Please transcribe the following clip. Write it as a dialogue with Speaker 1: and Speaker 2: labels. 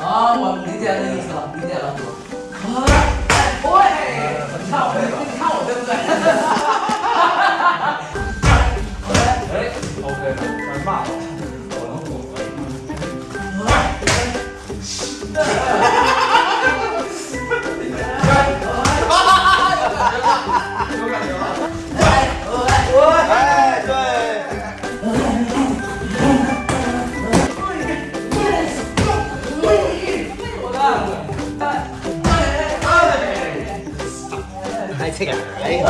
Speaker 1: 啊，我理解那意思了，理解了。哎，对，你看我，你看我，对不对？OK，
Speaker 2: 哎，OK，来骂我。
Speaker 3: 哎，这个，哎。